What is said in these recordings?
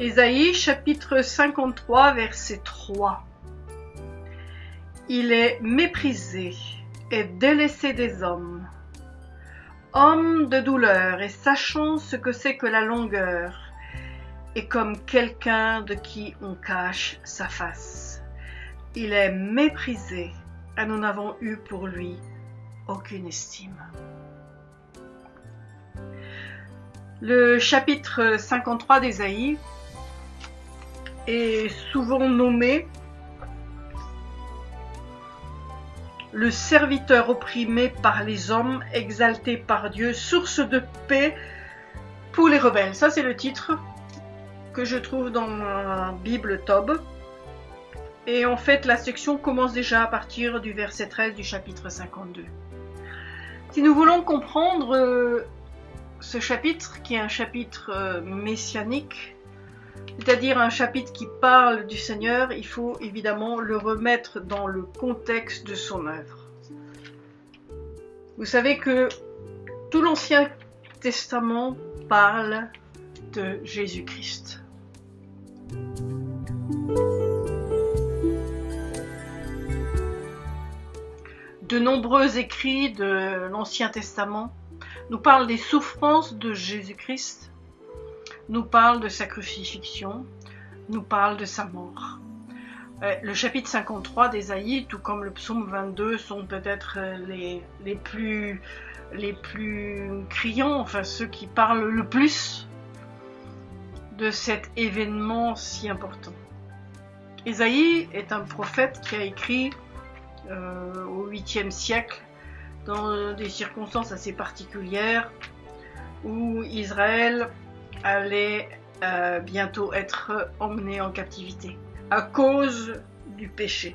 Ésaïe chapitre 53 verset 3. Il est méprisé et délaissé des hommes. Homme de douleur et sachant ce que c'est que la longueur, et comme quelqu'un de qui on cache sa face. Il est méprisé et nous n'avons eu pour lui aucune estime. Le chapitre 53 d'Ésaïe est souvent nommé le serviteur opprimé par les hommes, exalté par Dieu, source de paix pour les rebelles. Ça, c'est le titre que je trouve dans ma Bible Tob. Et en fait, la section commence déjà à partir du verset 13 du chapitre 52. Si nous voulons comprendre euh, ce chapitre, qui est un chapitre euh, messianique, c'est-à-dire un chapitre qui parle du Seigneur, il faut évidemment le remettre dans le contexte de son œuvre. Vous savez que tout l'Ancien Testament parle de Jésus-Christ. De nombreux écrits de l'Ancien Testament nous parlent des souffrances de Jésus-Christ nous parle de sa crucifixion, nous parle de sa mort. Euh, le chapitre 53 d'Ésaïe, tout comme le psaume 22, sont peut-être euh, les, les, plus, les plus criants, enfin ceux qui parlent le plus de cet événement si important. Ésaïe est un prophète qui a écrit euh, au 8e siècle dans des circonstances assez particulières où Israël allait euh, bientôt être emmené en captivité à cause du péché.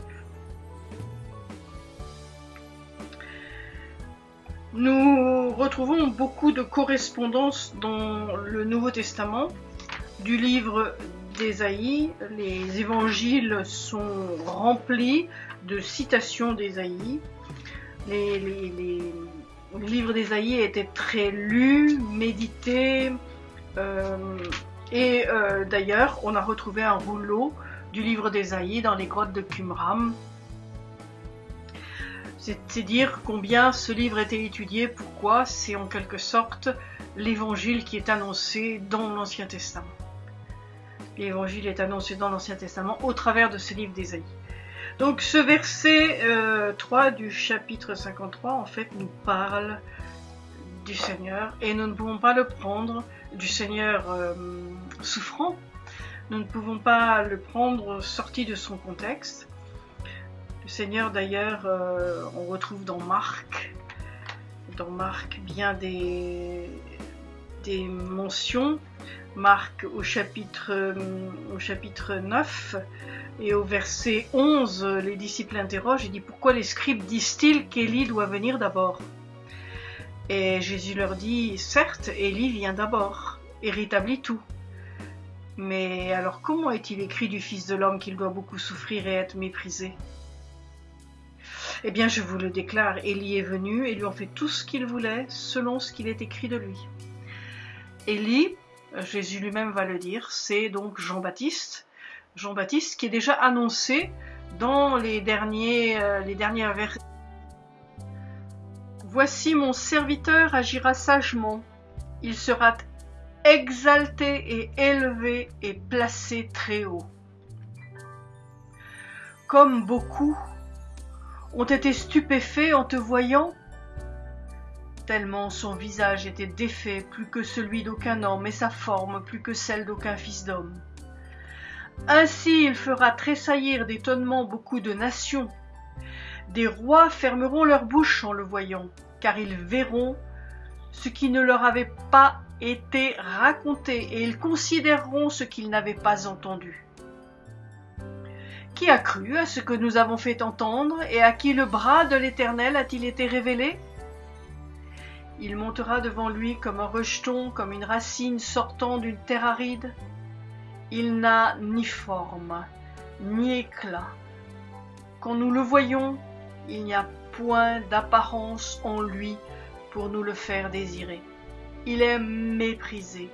Nous retrouvons beaucoup de correspondances dans le Nouveau Testament du livre d'Ésaïe. Les évangiles sont remplis de citations d'Ésaïe. Les, les, livres d'Ésaïe étaient très lus, médités, et euh, d'ailleurs, on a retrouvé un rouleau du livre d'Ésaïe dans les grottes de Qumram. C'est dire combien ce livre était étudié, pourquoi c'est en quelque sorte l'évangile qui est annoncé dans l'Ancien Testament. L'évangile est annoncé dans l'Ancien Testament au travers de ce livre d'Ésaïe. Donc ce verset 3 euh, du chapitre 53 en fait nous parle du Seigneur et nous ne pouvons pas le prendre du Seigneur euh, souffrant. Nous ne pouvons pas le prendre sorti de son contexte. Le Seigneur d'ailleurs, euh, on retrouve dans Marc, dans Marc bien des, mentions. Marc au chapitre, euh, au chapitre 9 et au verset 11, les disciples interrogent, il dit pourquoi les scribes disent-ils qu'Élie doit venir d'abord? Et Jésus leur dit, certes, Élie vient d'abord et rétablit tout. Mais alors comment est-il écrit du Fils de l'homme qu'il doit beaucoup souffrir et être méprisé? Eh bien, je vous le déclare, Élie est venu et lui ont fait tout ce qu'il voulait selon ce qu'il est écrit de lui. Élie, Jésus lui-même va le dire, c'est donc Jean-Baptiste. Jean-Baptiste qui est déjà annoncé dans les derniers, euh, les dernières versets Voici mon serviteur agira sagement, il sera exalté et élevé et placé très haut. Comme beaucoup ont été stupéfaits en te voyant, tellement son visage était défait plus que celui d'aucun homme et sa forme plus que celle d'aucun fils d'homme. Ainsi il fera tressaillir d'étonnement beaucoup de nations, des rois fermeront leur bouche en le voyant, car ils verront ce qui ne leur avait pas été raconté, et ils considéreront ce qu'ils n'avaient pas entendu. Qui a cru à ce que nous avons fait entendre, et à qui le bras de l'Éternel a-t-il été révélé? Il montera devant lui comme un rejeton, comme une racine sortant d'une terre aride. Il n'a ni forme, ni éclat. Quand nous le voyons, il n'y a point d'apparence en lui pour nous le faire désirer. Il est méprisé,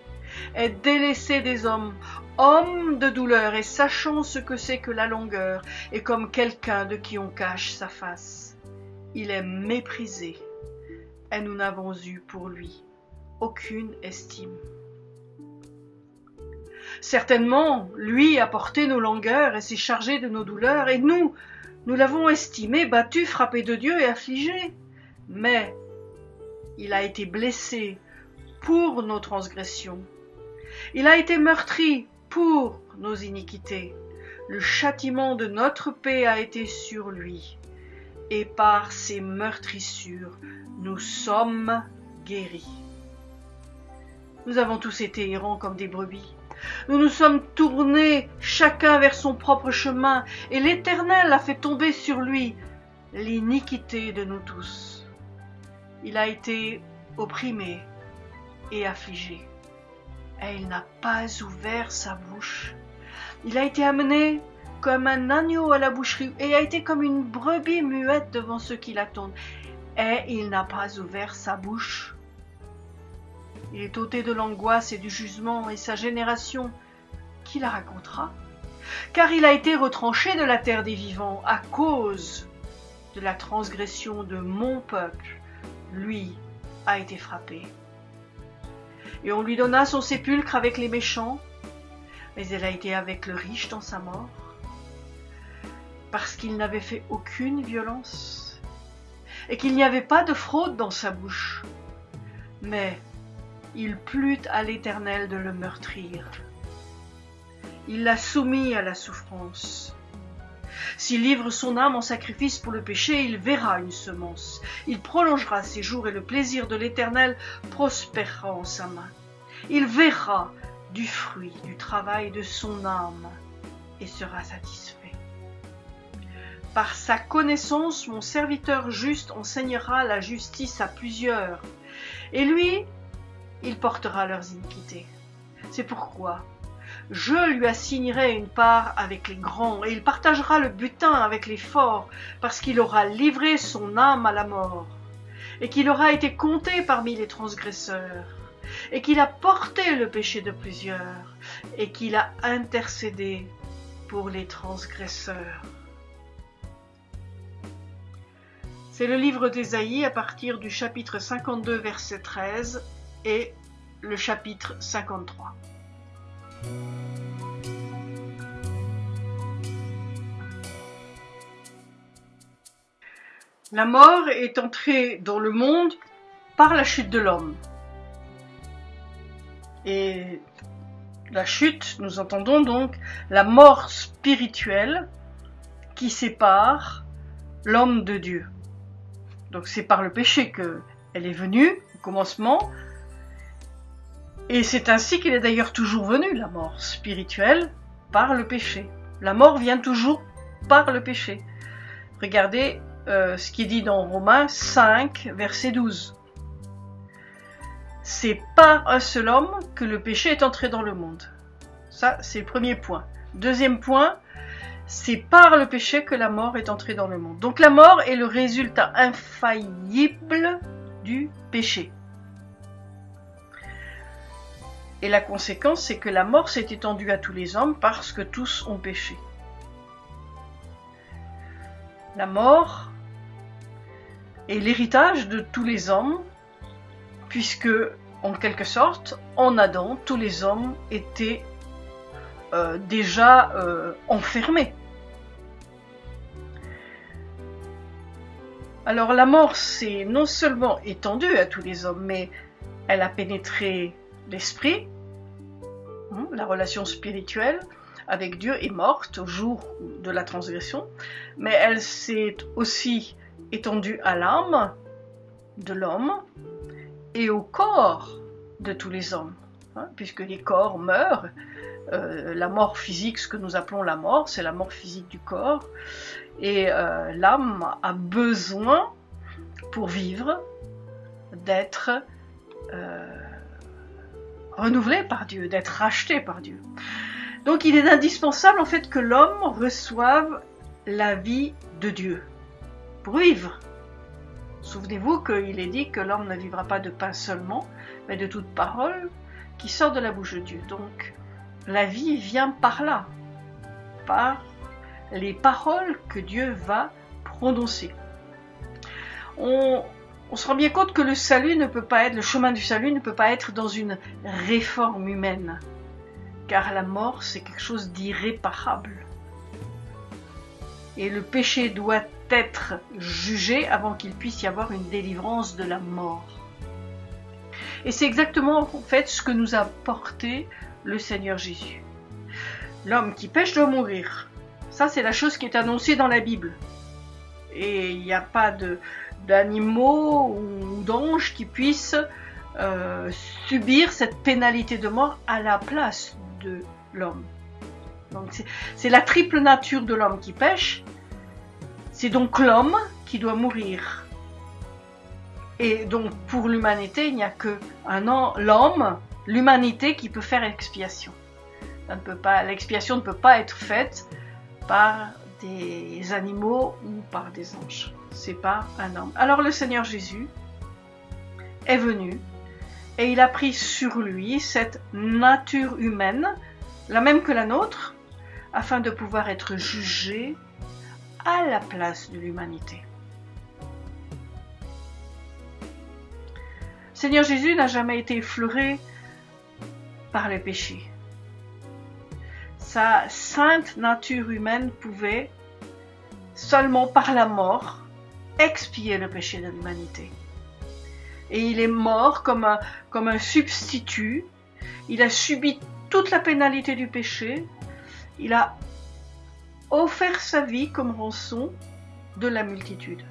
est délaissé des hommes, homme de douleur et sachant ce que c'est que la longueur, et comme quelqu'un de qui on cache sa face. Il est méprisé, et nous n'avons eu pour lui aucune estime. Certainement, lui a porté nos longueurs et s'est chargé de nos douleurs, et nous, nous l'avons estimé, battu, frappé de Dieu et affligé. Mais il a été blessé pour nos transgressions. Il a été meurtri pour nos iniquités. Le châtiment de notre paix a été sur lui, et par ses meurtrissures, nous sommes guéris. Nous avons tous été errants comme des brebis. Nous nous sommes tournés chacun vers son propre chemin, et l'Éternel a fait tomber sur lui l'iniquité de nous tous. Il a été opprimé et affligé, et il n'a pas ouvert sa bouche. Il a été amené comme un agneau à la boucherie, et a été comme une brebis muette devant ceux qui l'attendent, et il n'a pas ouvert sa bouche. Il est ôté de l'angoisse et du jugement, et sa génération, qui la racontera? Car il a été retranché de la terre des vivants à cause de la transgression de mon peuple. Lui a été frappé. Et on lui donna son sépulcre avec les méchants, mais elle a été avec le riche dans sa mort, parce qu'il n'avait fait aucune violence, et qu'il n'y avait pas de fraude dans sa bouche. Mais il plut à l'Éternel de le meurtrir. Il l'a soumis à la souffrance. S'il livre son âme en sacrifice pour le péché, il verra une semence. Il prolongera ses jours et le plaisir de l'Éternel prospérera en sa main. Il verra du fruit du travail de son âme et sera satisfait. Par sa connaissance, mon serviteur juste enseignera la justice à plusieurs, et lui il portera leurs iniquités. C'est pourquoi je lui assignerai une part avec les grands, et il partagera le butin avec les forts, parce qu'il aura livré son âme à la mort, et qu'il aura été compté parmi les transgresseurs, et qu'il a porté le péché de plusieurs, et qu'il a intercédé pour les transgresseurs. C'est le livre d'Ésaïe à partir du chapitre 52, verset 13 et le chapitre 53. La mort est entrée dans le monde par la chute de l'homme. Et la chute, nous entendons donc la mort spirituelle qui sépare l'homme de Dieu. Donc c'est par le péché qu'elle est venue, au commencement, et c'est ainsi qu'il est d'ailleurs toujours venu, la mort spirituelle, par le péché. La mort vient toujours par le péché. Regardez euh, ce qui est dit dans Romains 5, verset 12. C'est par un seul homme que le péché est entré dans le monde. Ça, c'est le premier point. Deuxième point, c'est par le péché que la mort est entrée dans le monde. Donc la mort est le résultat infaillible du péché. Et la conséquence, c'est que la mort s'est étendue à tous les hommes parce que tous ont péché. La mort est l'héritage de tous les hommes, puisque, en quelque sorte, en Adam, tous les hommes étaient euh, déjà euh, enfermés. Alors la mort s'est non seulement étendue à tous les hommes, mais elle a pénétré l'esprit, hein, la relation spirituelle avec Dieu est morte au jour de la transgression, mais elle s'est aussi étendue à l'âme de l'homme et au corps de tous les hommes, hein, puisque les corps meurent. Euh, la mort physique, ce que nous appelons la mort, c'est la mort physique du corps, et euh, l'âme a besoin, pour vivre, d'être euh, renouvelé par Dieu, d'être racheté par Dieu. Donc il est indispensable en fait que l'homme reçoive la vie de Dieu pour vivre. Souvenez-vous qu'il est dit que l'homme ne vivra pas de pain seulement, mais de toute parole qui sort de la bouche de Dieu. Donc la vie vient par là, par les paroles que Dieu va prononcer. On, on se rend bien compte que le salut ne peut pas être, le chemin du salut ne peut pas être dans une réforme humaine, car la mort c'est quelque chose d'irréparable. Et le péché doit être jugé avant qu'il puisse y avoir une délivrance de la mort. Et c'est exactement en fait ce que nous a porté le Seigneur Jésus. L'homme qui pêche doit mourir. Ça, c'est la chose qui est annoncée dans la Bible. Et il n'y a pas d'animaux ou d'anges qui puissent euh, subir cette pénalité de mort à la place de l'homme. C'est la triple nature de l'homme qui pêche. C'est donc l'homme qui doit mourir. Et donc pour l'humanité, il n'y a que l'homme, l'humanité qui peut faire expiation. L'expiation ne peut pas être faite par des animaux ou par des anges. C'est pas un homme. Alors le Seigneur Jésus est venu et il a pris sur lui cette nature humaine, la même que la nôtre, afin de pouvoir être jugé à la place de l'humanité. Seigneur Jésus n'a jamais été effleuré par les péchés. Sa sainte nature humaine pouvait, seulement par la mort, expier le péché de l'humanité. Et il est mort comme un, comme un substitut. Il a subi toute la pénalité du péché. Il a offert sa vie comme rançon de la multitude.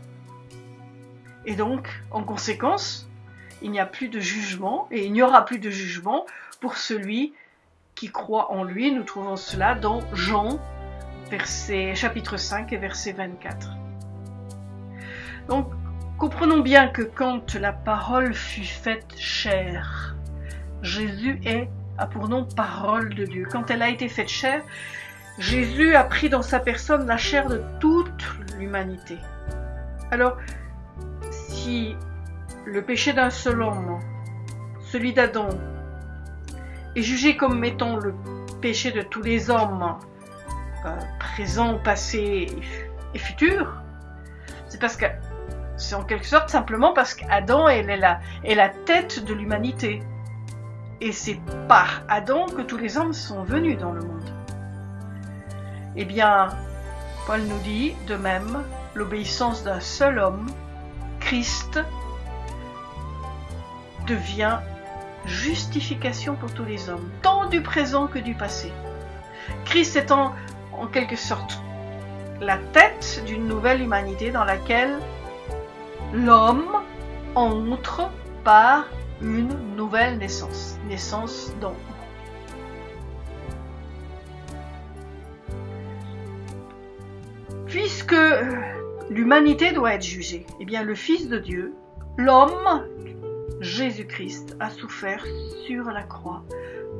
Et donc, en conséquence, il n'y a plus de jugement et il n'y aura plus de jugement pour celui qui croit en lui. Nous trouvons cela dans Jean, chapitre 5 et verset 24. Donc, comprenons bien que quand la parole fut faite chair, Jésus est, a pour nom parole de Dieu. Quand elle a été faite chair, Jésus a pris dans sa personne la chair de toute l'humanité. Alors, si le péché d'un seul homme, celui d'Adam, est jugé comme étant le péché de tous les hommes, euh, présents, passés et futurs, c'est parce que c'est en quelque sorte simplement parce qu'Adam est la, tête de l'humanité. Et c'est par Adam que tous les hommes sont venus dans le monde. Eh bien, Paul nous dit de même l'obéissance d'un seul homme, Christ, devient justification pour tous les hommes, tant du présent que du passé. Christ étant en quelque sorte la tête d'une nouvelle humanité dans laquelle l'homme entre par une nouvelle naissance, naissance d'homme. Puisque l'humanité doit être jugée, eh bien le Fils de Dieu, l'homme, Jésus-Christ, a souffert sur la croix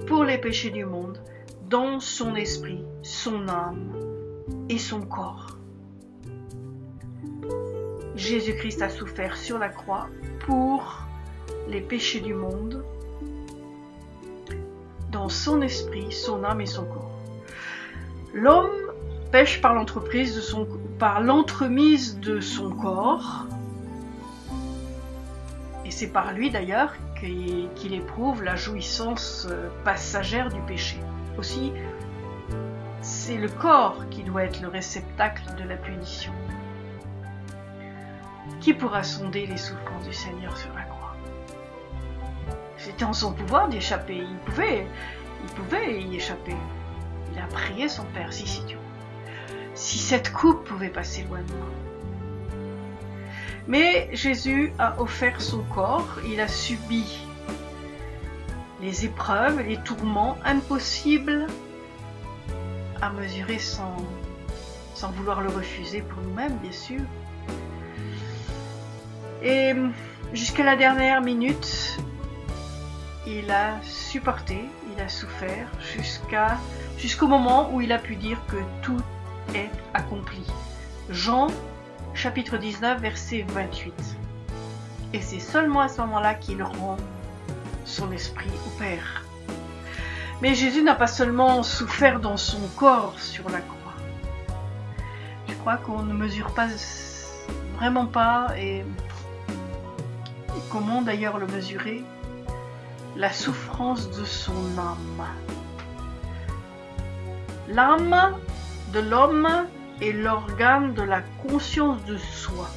pour les péchés du monde, dans son esprit, son âme et son corps. Jésus-Christ a souffert sur la croix pour les péchés du monde, dans son esprit, son âme et son corps. L'homme pêche par par l'entremise de son corps. Et c'est par lui d'ailleurs qu'il éprouve la jouissance euh, passagère du péché. Aussi, c'est le corps qui doit être le réceptacle de la punition. Qui pourra sonder les souffrances du Seigneur sur la croix? C'était en son pouvoir d'y échapper. Il pouvait, il pouvait y échapper. Il a prié son Père, si, si, si cette coupe pouvait passer loin de moi. Mais Jésus a offert son corps, il a subi les épreuves, les tourments impossibles à mesurer sans vouloir le refuser pour nous-mêmes, bien sûr. Et jusqu'à la dernière minute, il a supporté, il a souffert jusqu'à jusqu'au moment où il a pu dire que tout est accompli. Jean chapitre 19 verset 28. Et c'est seulement à ce moment-là qu'il rend son esprit au Père. Mais Jésus n'a pas seulement souffert dans son corps sur la croix. Je crois qu'on ne mesure pas vraiment pas et, comment d'ailleurs le mesurer? La souffrance de son âme. L'âme de l'homme est l'organe de la conscience de soi.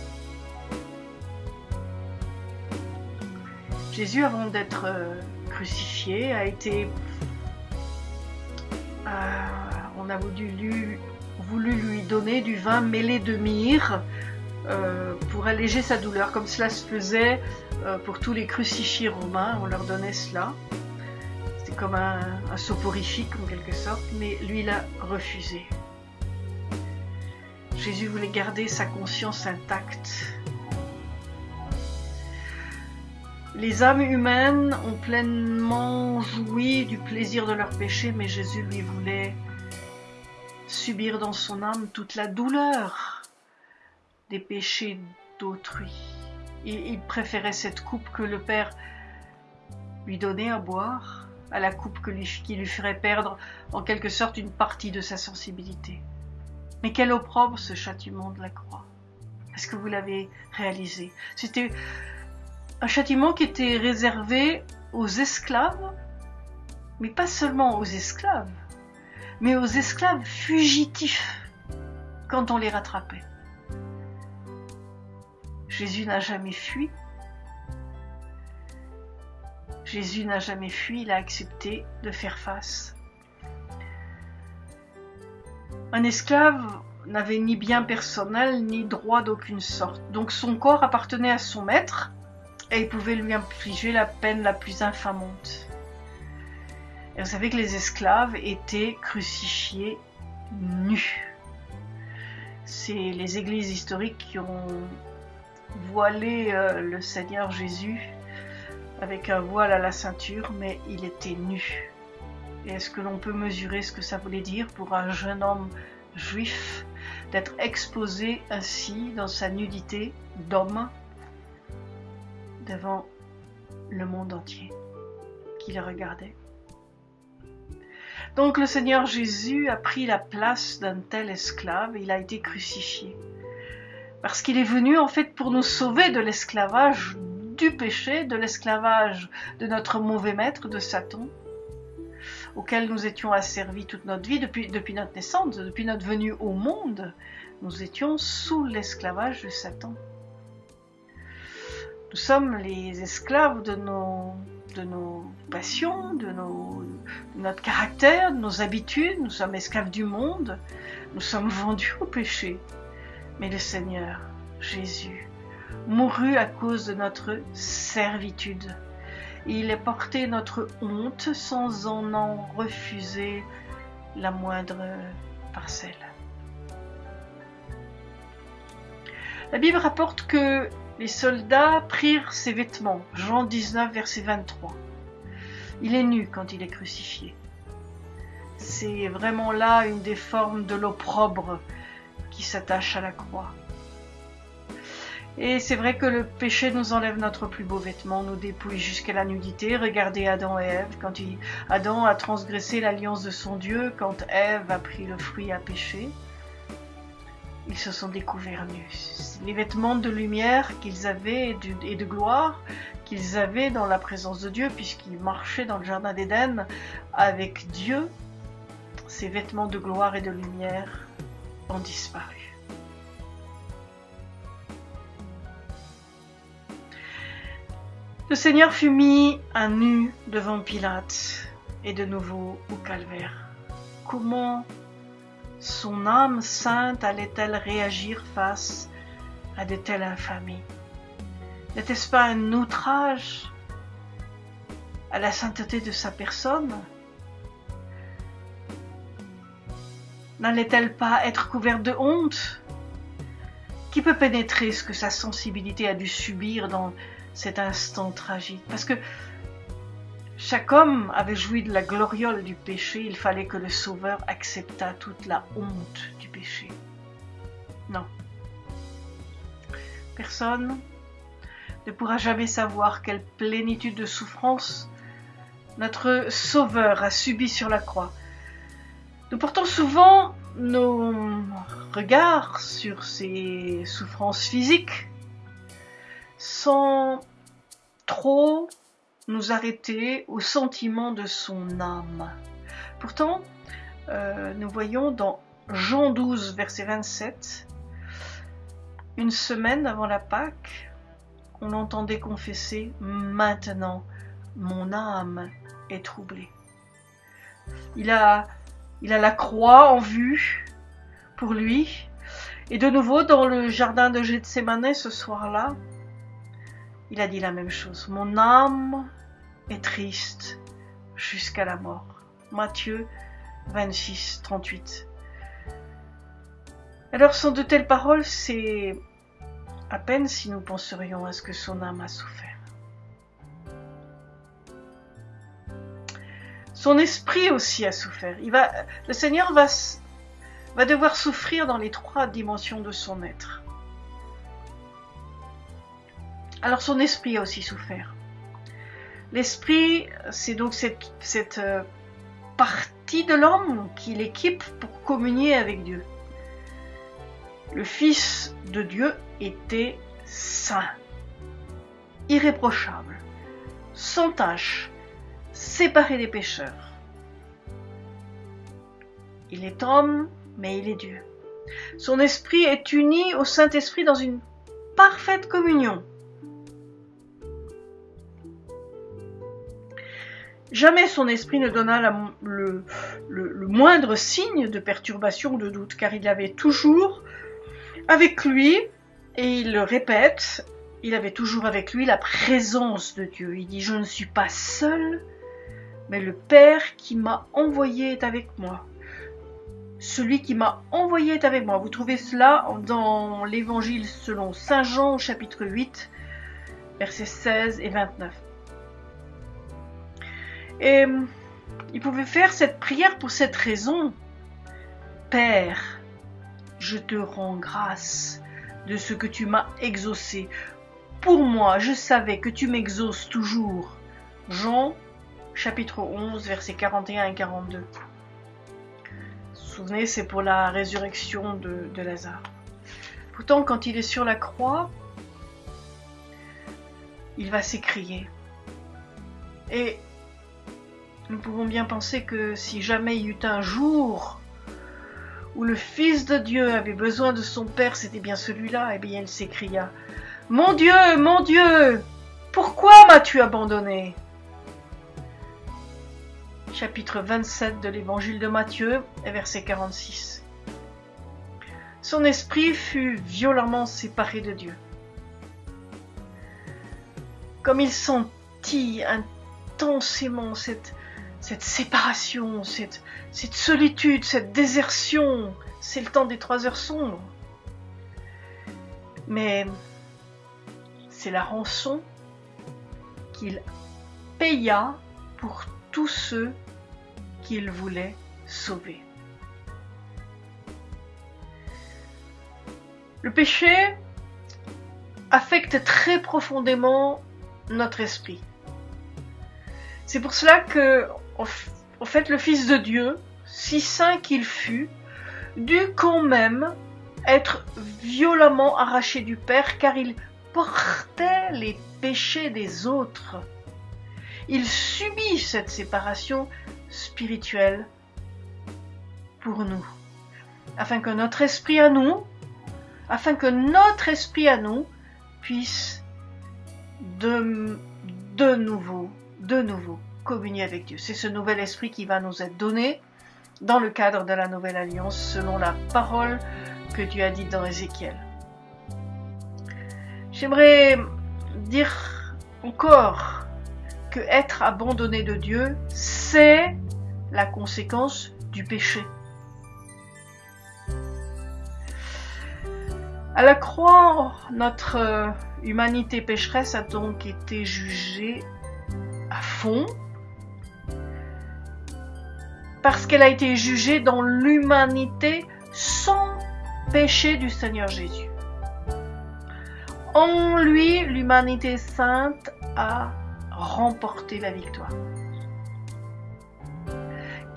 Jésus, avant d'être euh, crucifié, a été... Euh, on a voulu lui, donner du vin mêlé de myrrhe euh, pour alléger sa douleur, comme cela se faisait pour tous les crucifiés romains, on leur donnait cela. C'était comme un, un soporifique en quelque sorte, mais lui l'a refusé. Jésus voulait garder sa conscience intacte. Les âmes humaines ont pleinement joui du plaisir de leur péché, mais Jésus lui voulait subir dans son âme toute la douleur des péchés d'autrui. Il, préférait cette coupe que le Père lui donnait à boire, à la coupe qui lui ferait perdre en quelque sorte une partie de sa sensibilité. Mais quel opprobre ce châtiment de la croix. Est-ce que vous l'avez réalisé? C'était un châtiment qui était réservé aux esclaves, mais pas seulement aux esclaves, mais aux esclaves fugitifs quand on les rattrapait. Jésus n'a jamais fui. Jésus n'a jamais fui, il a accepté de faire face. Un esclave n'avait ni bien personnel ni droit d'aucune sorte, donc son corps appartenait à son maître, et il pouvait lui infliger la peine la plus infamante. Et vous savez que les esclaves étaient crucifiés nus. C'est les églises historiques qui ont voilé euh, le Seigneur Jésus avec un voile à la ceinture, mais il était nu. Est-ce que l'on peut mesurer ce que ça voulait dire pour un jeune homme juif d'être exposé ainsi dans sa nudité d'homme devant le monde entier qui le regardait? Donc le Seigneur Jésus a pris la place d'un tel esclave, il a été crucifié. Parce qu'il est venu en fait pour nous sauver de l'esclavage du péché, de l'esclavage de notre mauvais maître, de Satan, auquel nous étions asservis toute notre vie depuis, notre naissance, depuis notre venue au monde. Nous étions sous l'esclavage de Satan. Nous sommes les esclaves de nos, de passions, de, nos, notre caractère, de nos habitudes. Nous sommes esclaves du monde. Nous sommes vendus au péché. Mais le Seigneur, Jésus, mourut à cause de notre servitude. Il a porté notre honte sans en en refuser la moindre parcelle. La Bible rapporte que les soldats prirent ses vêtements. Jean 19, verset 23. Il est nu quand il est crucifié. C'est vraiment là une des formes de l'opprobre qui s'attache à la croix. Et c'est vrai que le péché nous enlève notre plus beau vêtement, nous dépouille jusqu'à la nudité. Regardez Adam et Ève, quand Adam a transgressé l'alliance de son Dieu, quand Ève a pris le fruit à pécher ils se sont découverts nus. Les vêtements de lumière qu'ils avaient et de gloire qu'ils avaient dans la présence de Dieu, puisqu'ils marchaient dans le jardin d'Éden avec Dieu, ces vêtements de gloire et de lumière disparu. Le Seigneur fut mis à nu devant Pilate et de nouveau au calvaire. Comment son âme sainte allait-elle réagir face à de telles infamies? N'était-ce pas un outrage à la sainteté de sa personne? N'allait-elle pas être couverte de honte Qui peut pénétrer ce que sa sensibilité a dû subir dans cet instant tragique Parce que chaque homme avait joui de la gloriole du péché, il fallait que le Sauveur acceptât toute la honte du péché. Non. Personne ne pourra jamais savoir quelle plénitude de souffrance notre Sauveur, a subi sur la croix. Nous portons souvent nos regards sur ses souffrances physiques sans trop nous arrêter au sentiment de son âme. Pourtant, euh, nous voyons dans Jean 12, verset 27, une semaine avant la Pâque, on l'entendait confesser Maintenant, mon âme est troublée. Il a, il a la croix en vue pour lui. Et de nouveau, dans le jardin de Gethsemane ce soir-là, il a dit la même chose. Mon âme est triste jusqu'à la mort. Matthieu 26, 38. Alors, sans de telles paroles, c'est à peine si nous penserions à ce que son âme a souffert. Son esprit aussi a souffert. Il va, le Seigneur va, devoir souffrir dans les trois dimensions de son être. Alors son esprit a aussi souffert. L'esprit, c'est donc cette, cette euh, partie de l'homme qui l'équipe pour communier avec Dieu. Le Fils de Dieu était saint, irréprochable, sans tache, séparé des pécheurs. Il est homme, mais il est Dieu. Son esprit est uni au Saint-Esprit dans une parfaite communion. Jamais son esprit ne donna le, le, moindre signe de perturbation ou de doute, car il avait toujours avec lui, et il le répète, il avait toujours avec lui la présence de Dieu. Il dit, je ne suis pas seul, mais le Père qui m'a envoyé est avec moi. Celui qui m'a envoyé est avec moi. Vous trouvez cela dans l'évangile selon Saint Jean chapitre 8, versets 16 et 29. Et il pouvait faire cette prière pour cette raison. Père, je te rends grâce de ce que tu m'as exaucé. Pour moi, je savais que tu m'exauces toujours. Jean chapitre 11, versets 41 et 42. Vous vous souvenez, c'est pour la résurrection de, Lazare. Pourtant, quand il est sur la croix, il va s'écrier. Et nous pouvons bien penser que si jamais il y eut un jour où le Fils de Dieu avait besoin de son Père, c'était bien celui-là, et eh bien il s'écria Mon Dieu, mon Dieu, pourquoi m'as-tu abandonné? Chapitre 27 de l'Évangile de Matthieu, verset 46. Son esprit fut violemment séparé de Dieu. Comme il sentit intensément cette, cette séparation, cette, cette solitude, cette désertion, c'est le temps des trois heures sombres. Mais c'est la rançon qu'il paya pour tous ceux qu'il voulait sauver. Le péché affecte très profondément notre esprit. C'est pour cela que en fait, le Fils de Dieu, si saint qu'il fut, dut quand même être violemment arraché du Père car il portait les péchés des autres. Il subit cette séparation spirituelle pour nous, afin que notre esprit à nous, afin que notre esprit à nous puisse de, de nouveau, de nouveau communier avec Dieu. C'est ce nouvel esprit qui va nous être donné dans le cadre de la nouvelle alliance selon la parole que Dieu a dite dans Ézéchiel. J'aimerais dire encore que être abandonné de Dieu, c'est la conséquence du péché. À la croix, notre humanité pécheresse a donc été jugée à fond parce qu'elle a été jugée dans l'humanité sans péché du Seigneur Jésus. En lui, l'humanité sainte a remporté la victoire.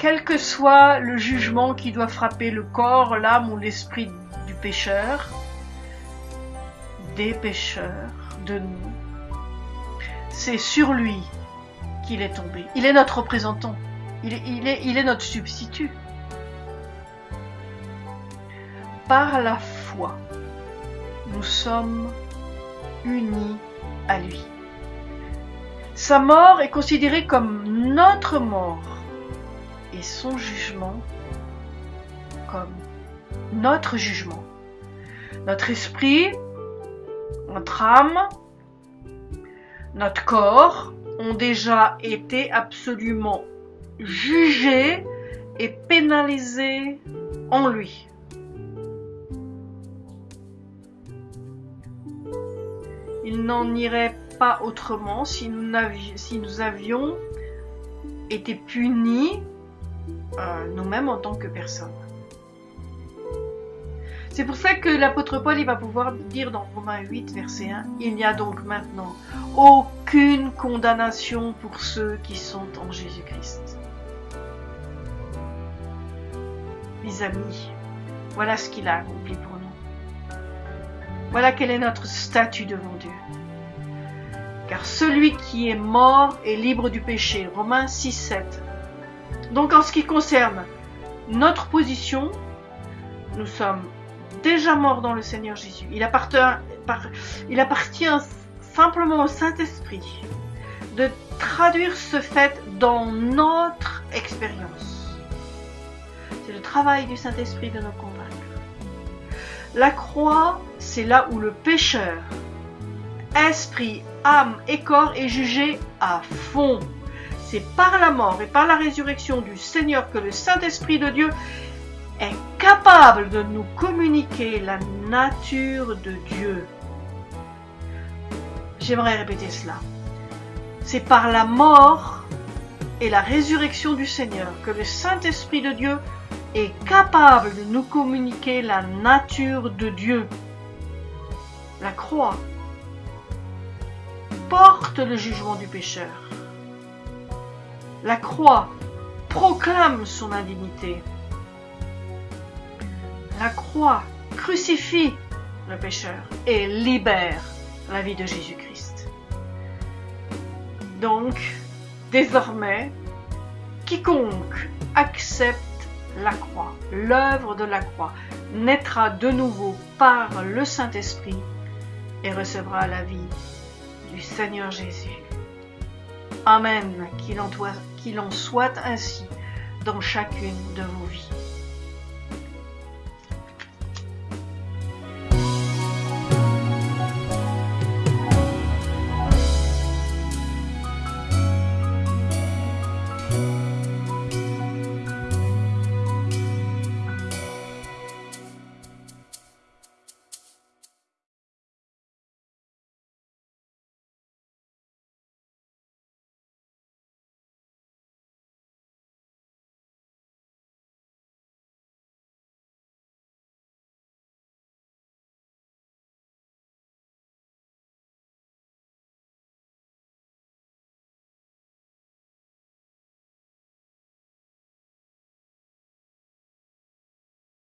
Quel que soit le jugement qui doit frapper le corps, l'âme ou l'esprit du pécheur, des pécheurs, de nous, c'est sur lui qu'il est tombé. Il est notre représentant. Il est, notre substitut. Par la foi, nous sommes unis à lui. Sa mort est considérée comme notre mort et son jugement comme notre jugement. Notre esprit, notre âme, notre corps ont déjà été absolument jugés et pénalisés en lui. Il n'en irait pas autrement si nous, si nous avions été punis nous-mêmes en tant que personne. C'est pour ça que l'apôtre Paul va pouvoir dire dans Romains 8, verset 1, Il n'y a donc maintenant aucune condamnation pour ceux qui sont en Jésus-Christ. Mes amis, voilà ce qu'il a accompli pour nous. Voilà quel est notre statut devant Dieu. Car celui qui est mort est libre du péché. Romains 6, 7. Donc en ce qui concerne notre position, nous sommes déjà morts dans le Seigneur Jésus. Il appartient, simplement au Saint-Esprit de traduire ce fait dans notre expérience. C'est le travail du Saint-Esprit de nous convaincre. La croix, c'est là où le pécheur, esprit, âme et corps est jugé à fond. C'est par la mort et par la résurrection du Seigneur que le Saint-Esprit de Dieu est capable de nous communiquer la nature de Dieu. J'aimerais répéter cela. C'est par la mort et la résurrection du Seigneur que le Saint-Esprit de Dieu est capable de nous communiquer la nature de Dieu. La croix porte le jugement du pécheur. La croix proclame son indignité. La croix crucifie le pécheur et libère la vie de Jésus-Christ. Donc, désormais, quiconque accepte la croix, l'œuvre de la croix, naîtra de nouveau par le Saint-Esprit et recevra la vie du Seigneur Jésus. Amen, qu'il en, soit ainsi dans chacune de vos vies.